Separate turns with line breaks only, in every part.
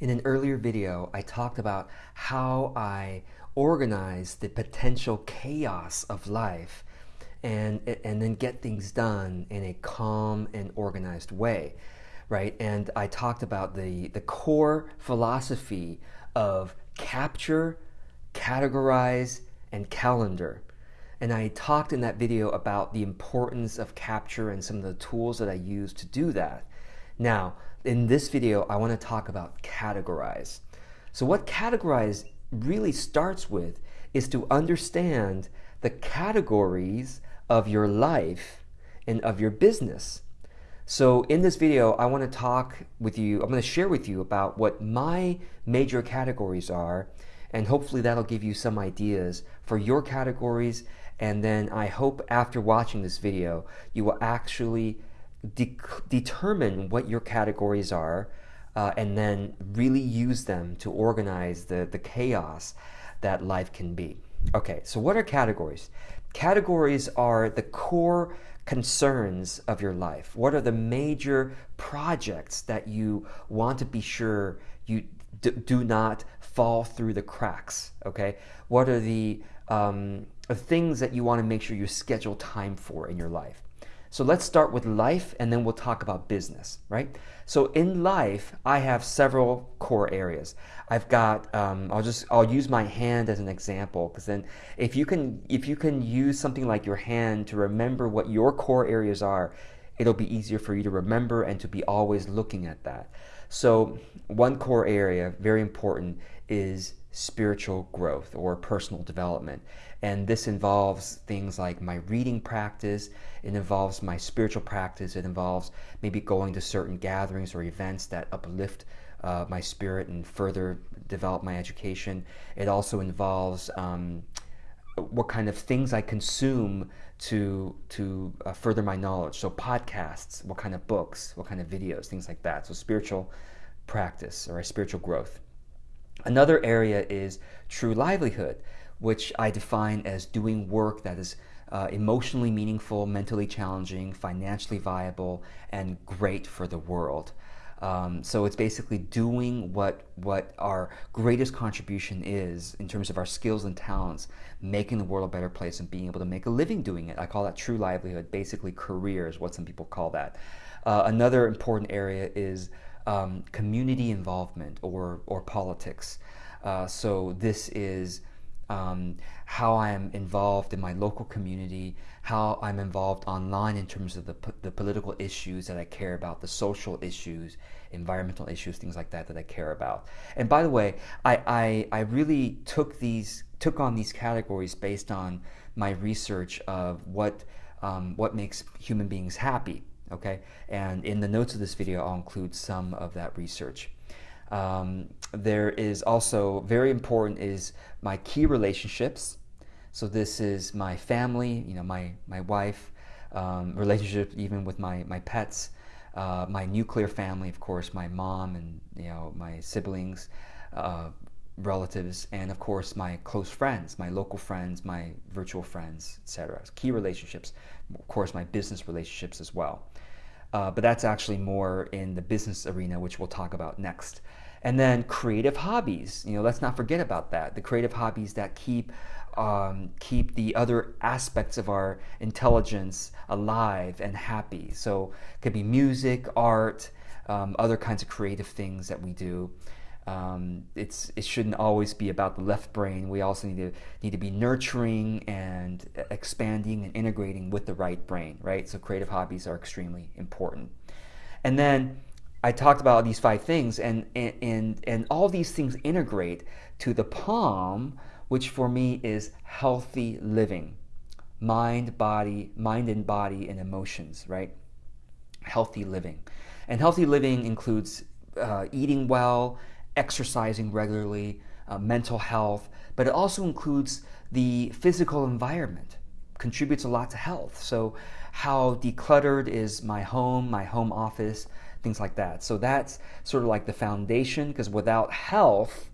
In an earlier video, I talked about how I organize the potential chaos of life and, and then get things done in a calm and organized way, right? And I talked about the, the core philosophy of capture, categorize, and calendar. And I talked in that video about the importance of capture and some of the tools that I use to do that. Now, in this video, I want to talk about categorize. So what categorize really starts with is to understand the categories of your life and of your business. So in this video, I want to talk with you, I'm going to share with you about what my major categories are, and hopefully that'll give you some ideas for your categories. And then I hope after watching this video, you will actually de determine what your categories are uh, and then really use them to organize the, the chaos that life can be. Okay, so what are categories? Categories are the core concerns of your life. What are the major projects that you want to be sure you do not fall through the cracks? Okay, what are the um, things that you want to make sure you schedule time for in your life? So let's start with life and then we'll talk about business, right? So in life, I have several core areas. I've got, um, I'll just, I'll use my hand as an example because then if you can, if you can use something like your hand to remember what your core areas are, it'll be easier for you to remember and to be always looking at that. So one core area, very important, is spiritual growth or personal development. And this involves things like my reading practice, it involves my spiritual practice, it involves maybe going to certain gatherings or events that uplift uh, my spirit and further develop my education. It also involves um, what kind of things I consume to to uh, further my knowledge. So podcasts, what kind of books, what kind of videos, things like that. So spiritual practice or spiritual growth. Another area is true livelihood, which I define as doing work that is uh, emotionally meaningful, mentally challenging, financially viable, and great for the world. Um, so it's basically doing what what our greatest contribution is in terms of our skills and talents, making the world a better place and being able to make a living doing it. I call that true livelihood, basically career is what some people call that. Uh, another important area is um, community involvement or, or politics. Uh, so this is um, how I am involved in my local community, how I'm involved online in terms of the, the political issues that I care about, the social issues, environmental issues, things like that that I care about. And by the way, I, I, I really took these took on these categories based on my research of what um, what makes human beings happy okay? And in the notes of this video, I'll include some of that research. Um, there is also, very important is my key relationships. So this is my family, you know, my, my wife, um, relationship even with my, my pets, uh, my nuclear family, of course, my mom and, you know, my siblings, uh, relatives, and of course my close friends, my local friends, my virtual friends, etc. Key relationships, of course my business relationships as well. Uh, but that's actually more in the business arena, which we'll talk about next. And then creative hobbies. You know, let's not forget about that. The creative hobbies that keep um, keep the other aspects of our intelligence alive and happy. So it could be music, art, um, other kinds of creative things that we do. Um, it's it shouldn't always be about the left brain. We also need to need to be nurturing and expanding and integrating with the right brain, right? So creative hobbies are extremely important. And then I talked about these five things, and and and, and all these things integrate to the palm, which for me is healthy living, mind, body, mind and body and emotions, right? Healthy living, and healthy living includes uh, eating well exercising regularly, uh, mental health, but it also includes the physical environment, contributes a lot to health. So how decluttered is my home, my home office, things like that. So that's sort of like the foundation because without health,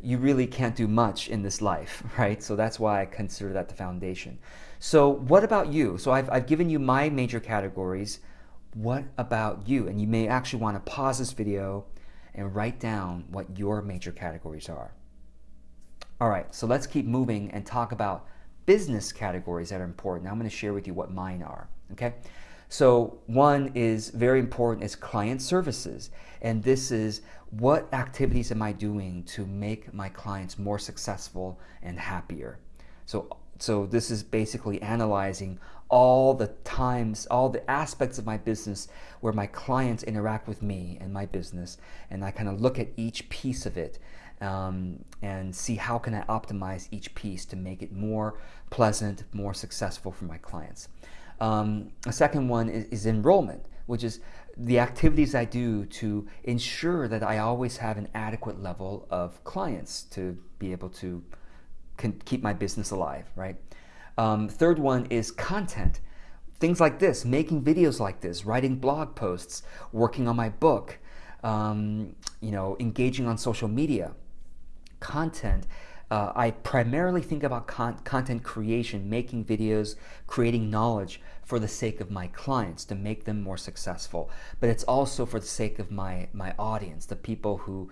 you really can't do much in this life, right? So that's why I consider that the foundation. So what about you? So I've, I've given you my major categories. What about you? And you may actually want to pause this video and write down what your major categories are. All right, so let's keep moving and talk about business categories that are important. I'm going to share with you what mine are. Okay. So one is very important is client services. And this is what activities am I doing to make my clients more successful and happier? So so this is basically analyzing all the times, all the aspects of my business where my clients interact with me and my business, and I kind of look at each piece of it um, and see how can I optimize each piece to make it more pleasant, more successful for my clients. Um, a second one is, is enrollment, which is the activities I do to ensure that I always have an adequate level of clients to be able to keep my business alive, right? Um, third one is content. Things like this, making videos like this, writing blog posts, working on my book, um, you know, engaging on social media. Content uh, I primarily think about con content creation, making videos, creating knowledge for the sake of my clients to make them more successful. But it's also for the sake of my, my audience, the people who,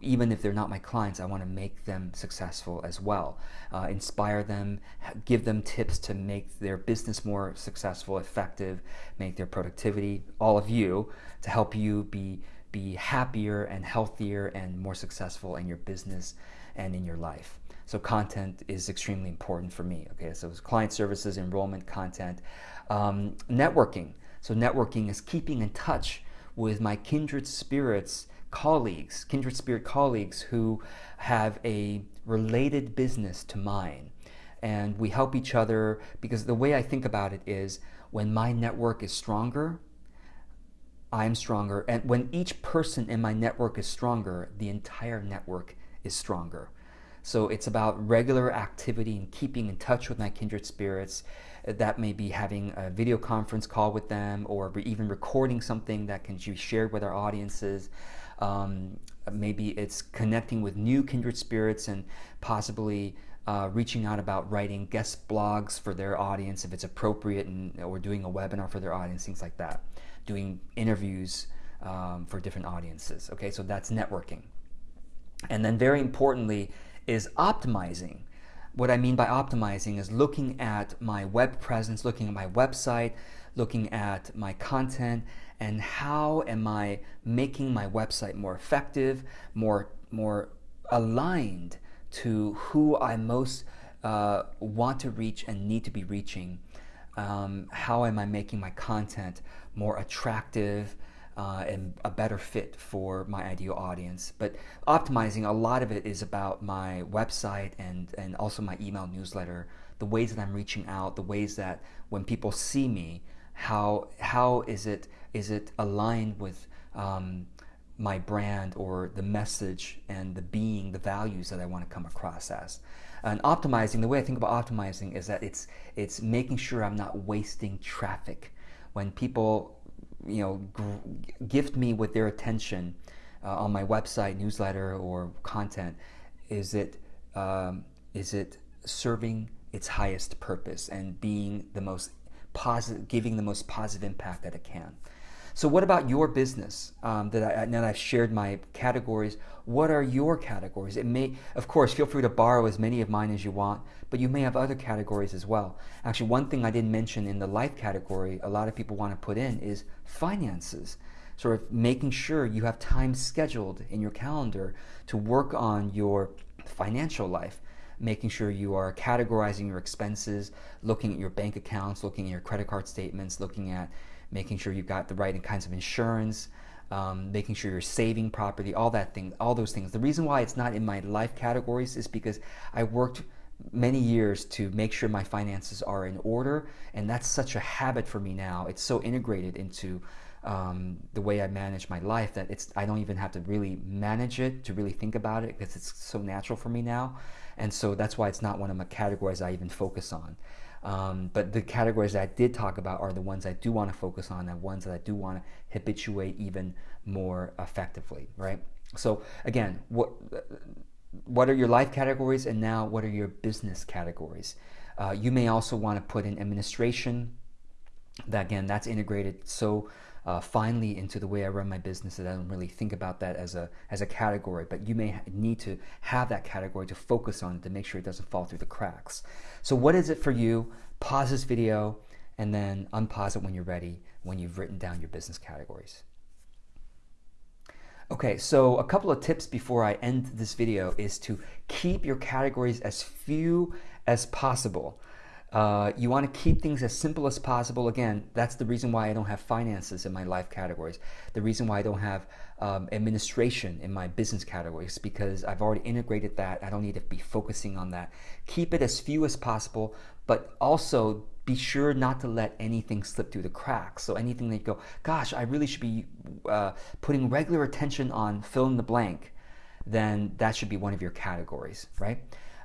even if they're not my clients, I want to make them successful as well. Uh, inspire them, give them tips to make their business more successful, effective, make their productivity, all of you, to help you be, be happier and healthier and more successful in your business and in your life. So content is extremely important for me. Okay, so it's client services, enrollment, content, um, networking. So networking is keeping in touch with my kindred spirits colleagues, kindred spirit colleagues who have a related business to mine. And we help each other because the way I think about it is when my network is stronger, I'm stronger. And when each person in my network is stronger, the entire network is stronger. So it's about regular activity and keeping in touch with my kindred spirits. That may be having a video conference call with them or even recording something that can be shared with our audiences. Um, maybe it's connecting with new kindred spirits and possibly uh, reaching out about writing guest blogs for their audience if it's appropriate and, or doing a webinar for their audience, things like that. Doing interviews um, for different audiences. Okay, so that's networking. And then very importantly is optimizing. What I mean by optimizing is looking at my web presence, looking at my website, looking at my content, and how am I making my website more effective, more, more aligned to who I most uh, want to reach and need to be reaching. Um, how am I making my content more attractive, uh, and a better fit for my ideal audience. But optimizing, a lot of it is about my website and, and also my email newsletter, the ways that I'm reaching out, the ways that when people see me, how, how is, it, is it aligned with um, my brand or the message and the being, the values that I want to come across as. And optimizing, the way I think about optimizing is that it's, it's making sure I'm not wasting traffic. When people you know, gift me with their attention uh, on my website, newsletter, or content? Is it um, is it serving its highest purpose and being the most positive, giving the most positive impact that it can? So, what about your business? Um, that I, now that I've shared my categories, what are your categories? It may, of course, feel free to borrow as many of mine as you want, but you may have other categories as well. Actually, one thing I didn't mention in the life category, a lot of people want to put in is finances. Sort of making sure you have time scheduled in your calendar to work on your financial life making sure you are categorizing your expenses, looking at your bank accounts, looking at your credit card statements, looking at making sure you've got the right kinds of insurance, um, making sure you're saving properly, all that thing, all those things. The reason why it's not in my life categories is because I worked many years to make sure my finances are in order, and that's such a habit for me now. It's so integrated into um, the way I manage my life that it's I don't even have to really manage it to really think about it because it's so natural for me now, and so that's why it's not one of my categories I even focus on. Um, but the categories that I did talk about are the ones I do want to focus on and ones that I do want to habituate even more effectively, right? So again, what what are your life categories and now what are your business categories? Uh, you may also want to put in administration. That again, that's integrated so uh, finally into the way I run my business that I don't really think about that as a as a category. But you may need to have that category to focus on to make sure it doesn't fall through the cracks. So what is it for you? Pause this video and then unpause it when you're ready when you've written down your business categories. Okay, so a couple of tips before I end this video is to keep your categories as few as possible. Uh, you want to keep things as simple as possible. Again, that's the reason why I don't have finances in my life categories. The reason why I don't have um, administration in my business categories because I've already integrated that. I don't need to be focusing on that. Keep it as few as possible, but also be sure not to let anything slip through the cracks. So anything that you go, gosh, I really should be uh, putting regular attention on fill in the blank, then that should be one of your categories, right?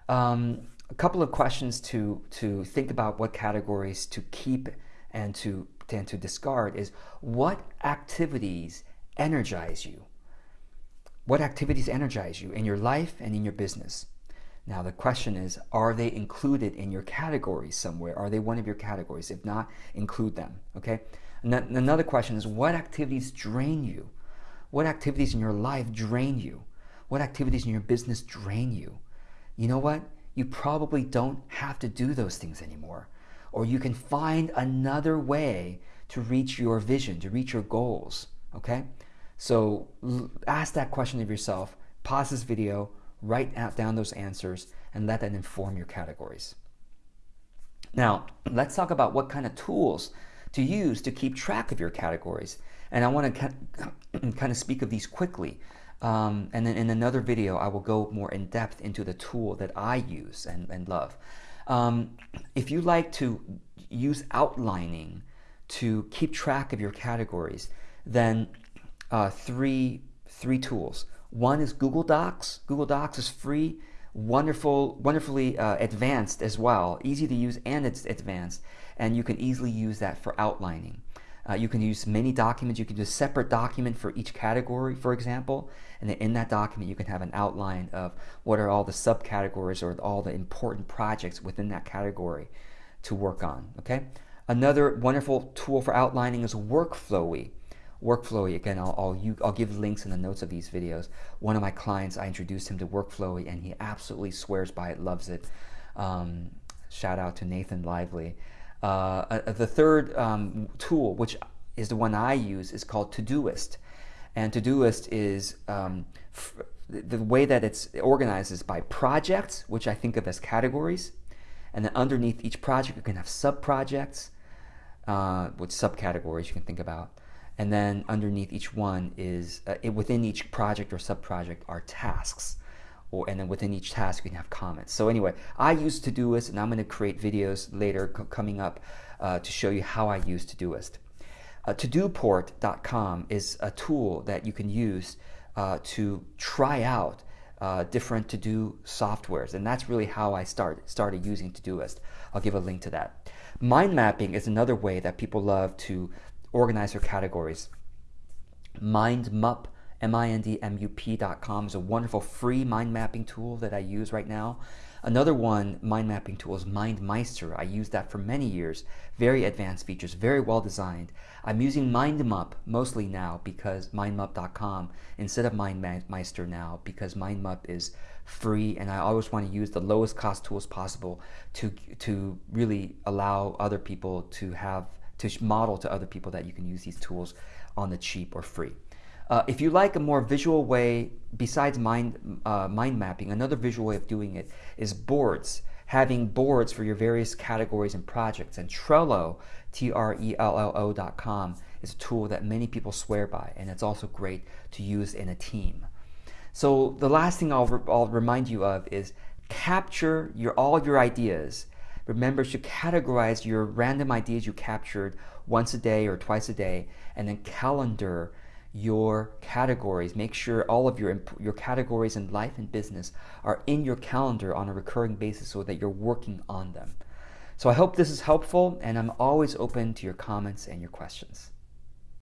Um, a couple of questions to to think about what categories to keep and to and to discard is what activities energize you? What activities energize you in your life and in your business? Now the question is are they included in your categories somewhere? Are they one of your categories? If not include them okay? Another question is what activities drain you? What activities in your life drain you? What activities in your business drain you? You know what you probably don't have to do those things anymore. Or you can find another way to reach your vision, to reach your goals. Okay? So ask that question of yourself, pause this video, write down those answers, and let that inform your categories. Now, let's talk about what kind of tools to use to keep track of your categories. And I want to kind of speak of these quickly um, and then in another video, I will go more in depth into the tool that I use and, and love. Um, if you like to use outlining to keep track of your categories, then uh, three, three tools. One is Google Docs. Google Docs is free, wonderful, wonderfully uh, advanced as well, easy to use and it's advanced, and you can easily use that for outlining. Uh, you can use many documents. You can do a separate document for each category, for example. And then in that document, you can have an outline of what are all the subcategories or all the important projects within that category to work on. Okay. Another wonderful tool for outlining is Workflowy. Workflowy, again, I'll, I'll, you, I'll, give links in the notes of these videos. One of my clients, I introduced him to Workflowy and he absolutely swears by it, loves it. Um, shout out to Nathan Lively. Uh, uh, the third um, tool, which is the one I use, is called Todoist. And Todoist is um, the way that it's organized is by projects, which I think of as categories. And then underneath each project, you can have sub-projects, uh, with subcategories you can think about. And then underneath each one is, uh, it, within each project or sub-project are tasks or and then within each task you can have comments. So anyway, I use Todoist and I'm going to create videos later coming up uh, to show you how I use Todoist. Uh, Todoport.com is a tool that you can use uh, to try out uh, different to-do softwares, and that's really how I start, started using Todoist. I'll give a link to that. Mind mapping is another way that people love to organize their categories. MindMup mindmup.com is a wonderful free mind mapping tool that I use right now. Another one mind mapping tool is MindMeister. I use that for many years. Very advanced features, very well designed. I'm using MindMup mostly now because mindmup.com instead of MindMeister now because MindMup is free and I always want to use the lowest cost tools possible to to really allow other people to have to model to other people that you can use these tools on the cheap or free. Uh, if you like a more visual way, besides mind, uh, mind mapping, another visual way of doing it is boards. Having boards for your various categories and projects. And Trello, T-R-E-L-L-O dot com, is a tool that many people swear by, and it's also great to use in a team. So the last thing I'll, re I'll remind you of is capture your all of your ideas. Remember to categorize your random ideas you captured once a day or twice a day, and then calendar your categories. Make sure all of your, your categories in life and business are in your calendar on a recurring basis so that you're working on them. So I hope this is helpful and I'm always open to your comments and your questions.